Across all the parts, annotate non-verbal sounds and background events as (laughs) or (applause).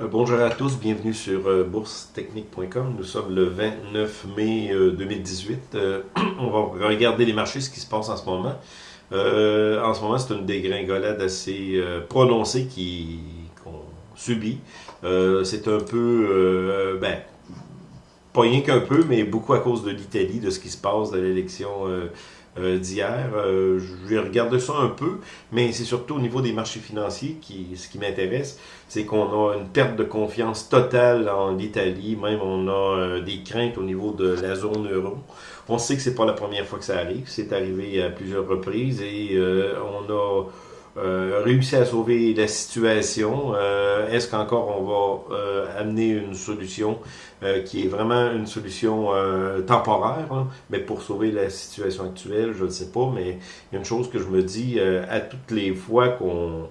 Euh, bonjour à tous, bienvenue sur euh, boursetechnique.com. Nous sommes le 29 mai 2018. Euh, (clears throat) on va regarder les marchés, ce qui se passe en ce moment. en ce moment, c'est une dégringolade assez prononcée qu'on subit. c'est un peu, ben, pas rien qu'un peu, mais beaucoup à cause de l'Italie, de ce qui se passe, de l'élection euh, d'hier. Euh, je vais regarder ça un peu, mais c'est surtout au niveau des marchés financiers qui, ce qui m'intéresse, c'est qu'on a une perte de confiance totale en l'Italie, même on a euh, des craintes au niveau de la zone euro. On sait que c'est pas la première fois que ça arrive, c'est arrivé à plusieurs reprises et on a euh, réussi à sauver la situation. Euh, est-ce qu'encore on va euh, amener une solution qui est vraiment une solution temporaire, hein? mais pour sauver la situation actuelle, je ne sais pas, mais il y a une chose que je me dis à toutes les fois qu'on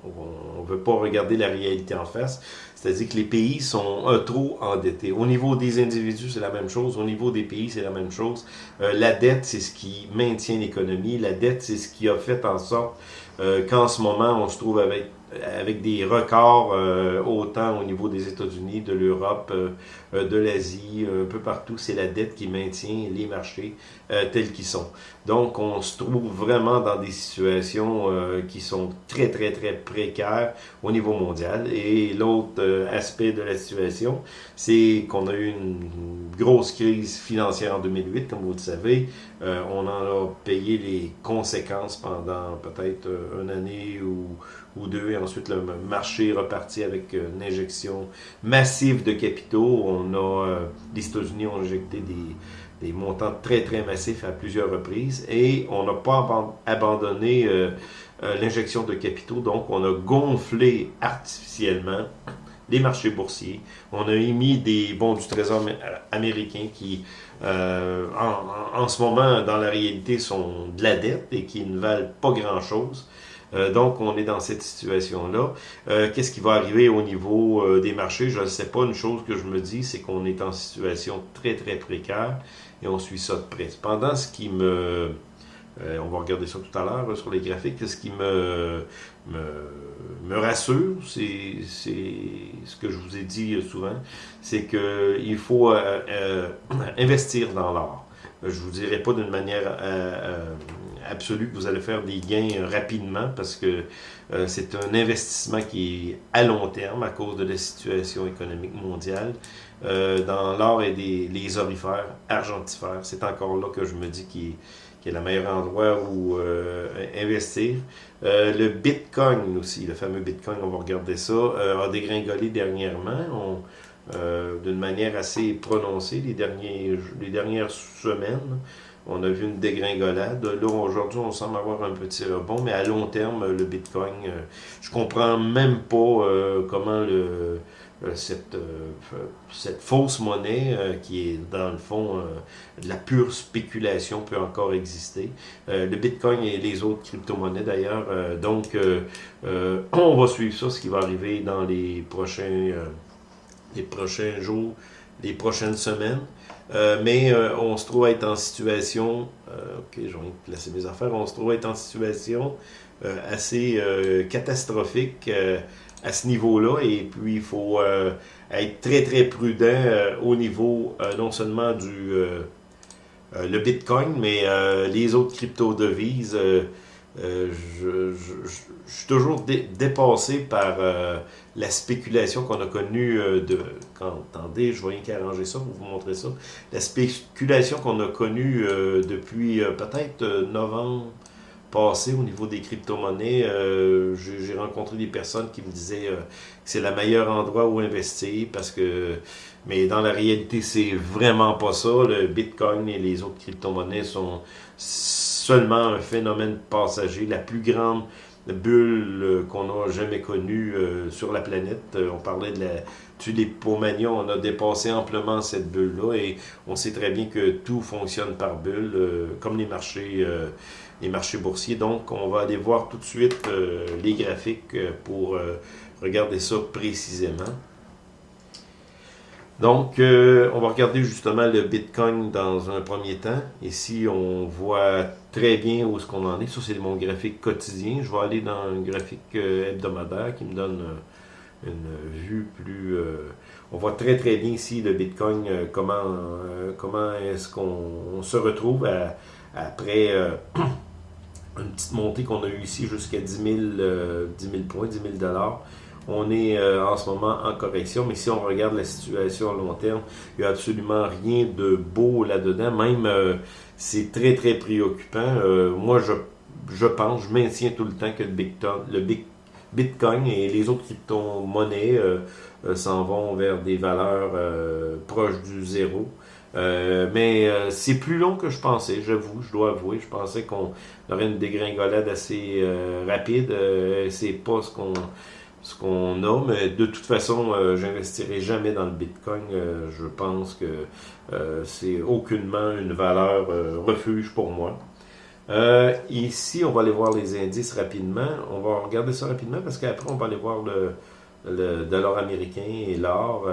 ne veut pas regarder la réalité en face, c'est-à-dire que les pays sont trop endettés. Au niveau des individus, c'est la même chose. Au niveau des pays, c'est la même chose. la dette, c'est ce qui maintient l'économie. La dette, c'est ce qui a fait en sorte euh, qu'en ce moment, on se trouve avec avec des records euh, autant au niveau des États-Unis, de l'Europe, euh, euh, de l'Asie, un peu partout. C'est la dette qui maintient les marchés tels qu'ils sont. Donc, on se trouve vraiment dans des situations qui sont très, très, très précaires au niveau mondial. Et l'autre aspect de la situation, c'est qu'on a eu une grosse crise financière en 2008, comme vous le savez. on en a payé les conséquences pendant peut-être une année ou deux, et ensuite le marché est reparti avec euh, une injection massive de capitaux. On a, euh, les États-Unis ont injecté des, montants très très massifs à plusieurs reprises et on n'a pas abandonné euh, l'injection de capitaux, donc on a gonflé artificiellement les marchés boursiers. On a émis des bons du Trésor américain qui, en, ce moment, dans la réalité, sont de la dette et qui ne valent pas grand-chose. Euh, donc, on est dans cette situation-là. Euh, qu'est-ce qui va arriver au niveau euh, des marchés? Je ne sais pas. Une chose que je me dis, c'est qu'on est en situation très, très précaire et on suit ça de près. Cependant, ce qui me... on va regarder ça tout à l'heure sur les graphiques. Ce qui me, me, rassure, c'est ce que je vous ai dit souvent, c'est qu'il faut (clears throat) investir dans l'art. Je vous dirai pas d'une manière absolu que vous allez faire des gains rapidement parce que euh, c'est un investissement qui est à long terme à cause de la situation économique mondiale. Euh, dans l'or et des, les orifères, argentifères, c'est encore là que je me dis qu'il est, le meilleur endroit où euh, investir. le Bitcoin aussi, le fameux Bitcoin, on va regarder ça, a dégringolé dernièrement. d'une manière assez prononcée les, derniers, les dernières semaines. On a vu une dégringolade. Là, aujourd'hui, on semble avoir un petit rebond, mais à long terme, le Bitcoin, je euh, je comprends même pas euh, comment euh, cette, fausse monnaie, qui est dans le fond de la pure spéculation, peut encore exister. le Bitcoin et les autres crypto-monnaies d'ailleurs. donc, on va suivre ça, ce qui va arriver dans les prochains jours, les prochaines semaines. Euh, mais euh, on se trouve être en situation, euh, placer mes affaires, on se trouve en situation assez catastrophique à ce niveau-là, et puis il faut être très très prudent au niveau non seulement du le Bitcoin, mais les autres crypto-devises. Euh, je, suis toujours dépassé par euh, la spéculation qu'on a connue euh, de... Quand, attendez, je vais arranger ça pour vous montrer ça. La spéculation qu'on a connue depuis peut-être novembre passé au niveau des crypto-monnaies. J'ai rencontré des personnes qui me disaient que c'est le meilleur endroit où investir parce que... Mais dans la réalité, c'est vraiment pas ça. Le Bitcoin et les autres crypto-monnaies sont seulement un phénomène passager, la plus grande bulle euh, qu'on a jamais connue euh, sur la planète. Euh, on parlait de la tulipomanie, on a dépassé amplement cette bulle-là et on sait très bien que tout fonctionne par bulle, comme les marchés, les marchés boursiers. Donc, on va aller voir tout de suite les graphiques pour regarder ça précisément. Donc, euh, on va regarder justement le Bitcoin dans un premier temps. Ici, on voit très bien où est-ce qu'on en est. Ça, c'est mon graphique quotidien. Je vais aller dans un graphique euh, hebdomadaire qui me donne une vue plus... on voit très très bien ici le Bitcoin, comment, comment est-ce qu'on se retrouve après (clears throat) une petite montée qu'on a eue ici jusqu'à 10 000, 10 000 points, 10 000 dollars. On est euh, en ce moment en correction, mais si on regarde la situation à long terme, il n'y a absolument rien de beau là-dedans. Même, euh, c'est très, très préoccupant. Euh, moi, je, je pense, je maintiens tout le temps que le, le Bitcoin et les autres crypto-monnaies s'en vont vers des valeurs proches du zéro. mais c'est plus long que je pensais, j'avoue, je dois avouer. Je pensais qu'on aurait une dégringolade assez rapide. c'est pas ce qu'on ce qu'on a, mais de toute façon, euh, j'investirai jamais dans le Bitcoin. Euh, je pense que euh, c'est aucunement une valeur refuge pour moi. ici, on va aller voir les indices rapidement. On va regarder ça rapidement parce qu'après, on va aller voir le dollar américain et l'or.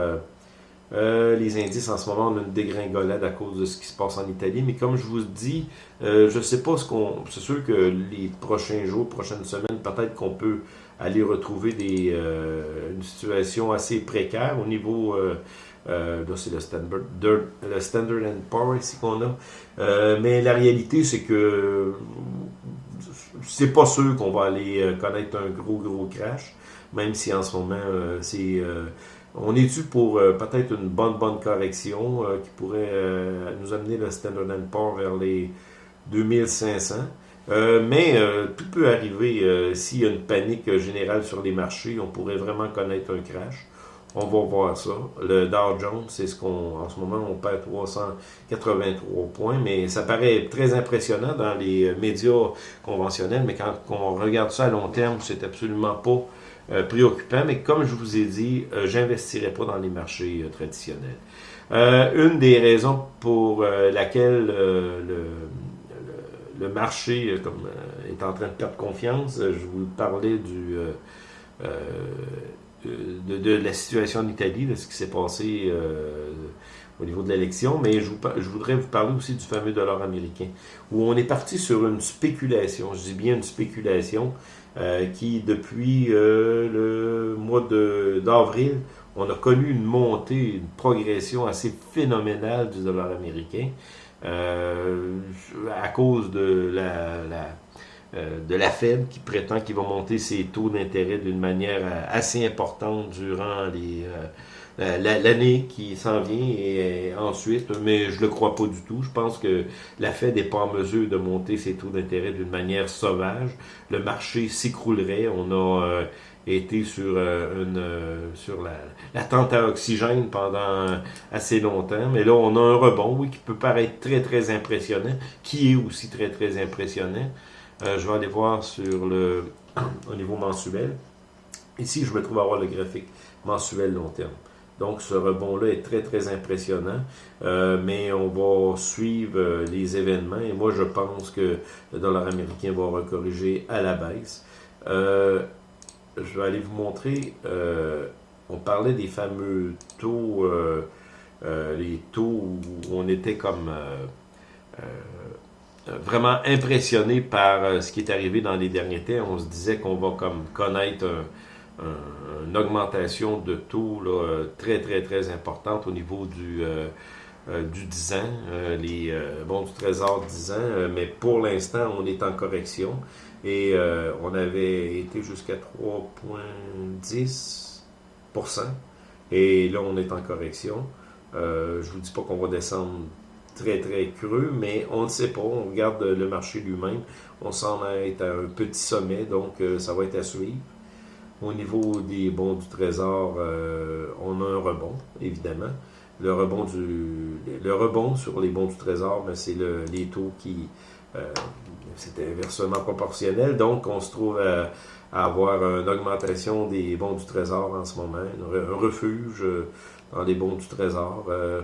Les indices en ce moment, on a une dégringolade à cause de ce qui se passe en Italie. Mais comme je vous dis, je ne sais pas ce qu'on. C'est sûr que les prochains jours, prochaines semaines, peut-être qu'on peut aller retrouver des, euh, une situation assez précaire au niveau, euh, euh, c'est le Standard, le Standard Poor's ici qu'on a, mais la réalité c'est que c'est pas sûr qu'on va aller connaître un gros gros crash, même si en ce moment c'est on est dû pour peut-être une bonne bonne correction qui pourrait nous amener le Standard Poor's vers les 2500. Euh, mais euh, tout peut arriver euh, s'il y a une panique générale sur les marchés. On pourrait vraiment connaître un crash. On va voir ça. Le Dow Jones, c'est ce qu'on, en ce moment, on perd 383 points, mais ça paraît très impressionnant dans les médias conventionnels. Mais quand on regarde ça à long terme, c'est absolument pas préoccupant. Mais comme je vous ai dit, j'investirai pas dans les marchés traditionnels. une des raisons pour laquelle le marché euh, euh, est en train de perdre confiance. Euh, je vous parlais de, la situation en Italie, de ce qui s'est passé au niveau de l'élection, mais je, voudrais vous parler aussi du fameux dollar américain, où on est parti sur une spéculation, je dis bien une spéculation, qui depuis le mois d'avril, on a connu une montée, une progression assez phénoménale du dollar américain. Euh, à cause de la, euh, de la Fed qui prétend qu'il va monter ses taux d'intérêt d'une manière euh, assez importante durant les l'année qui s'en vient et ensuite, mais je le crois pas du tout. Je pense que la Fed n'est pas en mesure de monter ses taux d'intérêt d'une manière sauvage. Le marché s'écroulerait. On a été sur, euh, une, euh, sur la, la, tente à oxygène pendant assez longtemps. Mais là, on a un rebond, oui, qui peut paraître très, très impressionnant, qui est aussi très, très impressionnant. Euh, je vais aller voir sur le (clears throat) au niveau mensuel. Ici, je me trouve à avoir le graphique mensuel long terme. Donc, ce rebond-là est très, très impressionnant. mais on va suivre les événements. Et moi, je pense que le dollar américain va recorriger à la baisse. Euh, je vais aller vous montrer, euh, on parlait des fameux taux, euh, euh, les taux où on était comme vraiment impressionné par ce qui est arrivé dans les derniers temps. On se disait qu'on va comme connaître une augmentation de taux très, très, très importante au niveau du, du 10 ans, les bons du trésor 10 ans, mais pour l'instant, on est en correction. Et euh, on avait été jusqu'à 3,10%. Et là, on est en correction. Euh, je ne vous dis pas qu'on va descendre très très creux, mais on ne sait pas. On regarde le marché lui-même. On semble être à un petit sommet, donc euh, ça va être à suivre. Au niveau des bons du trésor, on a un rebond, évidemment. Le rebond, sur les bons du trésor, ben, c'est le, les taux qui c'était inversement proportionnel. Donc, on se trouve à, avoir une augmentation des bons du Trésor en ce moment, un refuge euh, dans les bons du Trésor. Euh,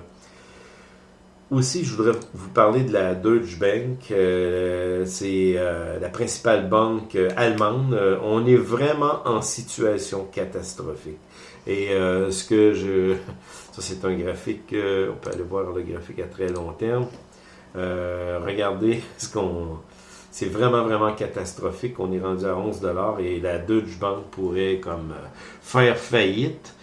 aussi, je voudrais vous parler de la Deutsche Bank. Euh, c'est la principale banque allemande. on est vraiment en situation catastrophique. Et ce que je... (laughs) Ça, c'est un graphique, on peut aller voir le graphique à très long terme. regardez (laughs) ce qu'on c'est vraiment, vraiment catastrophique. On est rendu à 11 et la Deutsche Bank pourrait comme faire faillite.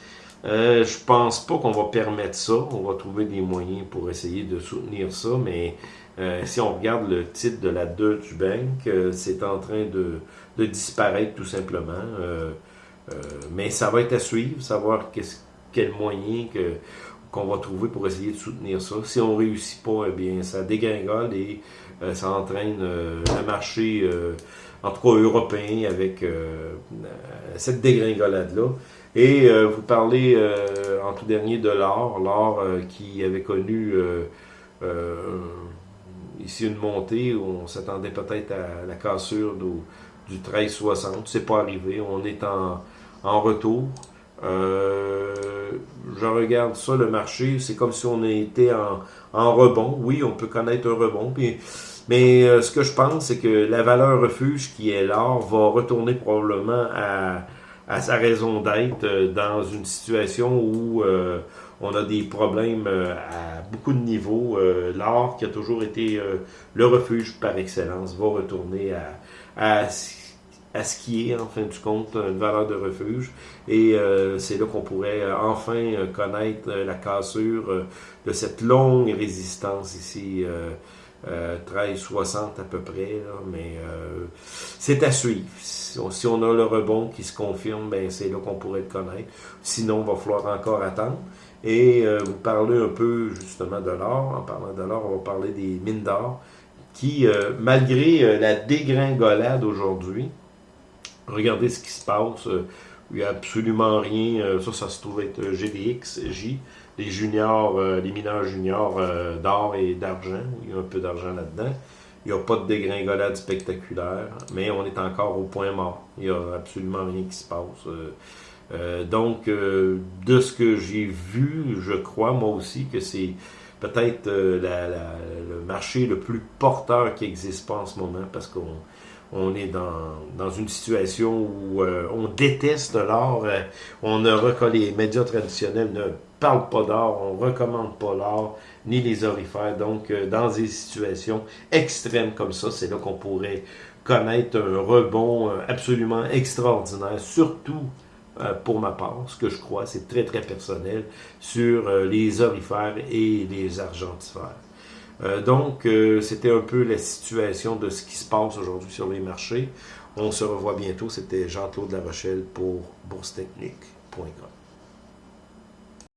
Euh, je pense pas qu'on va permettre ça. On va trouver des moyens pour essayer de soutenir ça, mais euh, si on regarde le titre de la Deutsche Bank, euh, c'est en train de, disparaître tout simplement. Euh, mais ça va être à suivre, savoir quel moyen que, qu'on va trouver pour essayer de soutenir ça. Si on réussit pas, eh bien, ça dégringole et ça entraîne le marché, en tout cas européen, avec cette dégringolade-là. Et vous parlez en tout dernier de l'or, l'or qui avait connu ici une montée où on s'attendait peut-être à la cassure du, 1360. C'est pas arrivé. On est en, en retour. Euh, je regarde ça, le marché, c'est comme si on était en, en, rebond. Oui, on peut connaître un rebond. Puis, mais euh, ce que je pense, c'est que la valeur refuge qui est l'or va retourner probablement à, à sa raison d'être euh, dans une situation où on a des problèmes euh, à beaucoup de niveaux. Euh, l'or, qui a toujours été euh, le refuge par excellence, va retourner à, à, ce qui est, en fin du compte, une valeur de refuge. Et c'est là qu'on pourrait enfin connaître la cassure de cette longue résistance ici. 13,60 à peu près, mais c'est à suivre. Si on, a le rebond qui se confirme, ben c'est là qu'on pourrait le connaître. Sinon, il va falloir encore attendre. Et euh, vous parlez un peu justement de l'or. En parlant de l'or, on va parler des mines d'or qui, euh, malgré euh, la dégringolade aujourd'hui, regardez ce qui se passe. il n'y a absolument rien. ça, ça se trouve être GDX, J, les juniors, les mineurs juniors d'or et d'argent. Il y a un peu d'argent là-dedans. Il n'y a pas de dégringolade spectaculaire, mais on est encore au point mort. Il n'y a absolument rien qui se passe. Euh, donc, euh, de ce que j'ai vu, je crois moi aussi que c'est peut-être euh, le marché le plus porteur qui n'existe pas en ce moment parce qu'on on est dans, une situation où on déteste l'or. on ne les médias traditionnels ne parlent pas d'or, on recommande pas l'or, ni les orifères. Donc, dans des situations extrêmes comme ça, c'est là qu'on pourrait connaître un rebond absolument extraordinaire, surtout euh, pour ma part, ce que je crois, c'est très très personnel, sur euh, les orifères et les argentifères. Euh, donc, c'était un peu la situation de ce qui se passe aujourd'hui sur les marchés. On se revoit bientôt. C'était Jean-Claude Rochelle pour boursetechnique.com.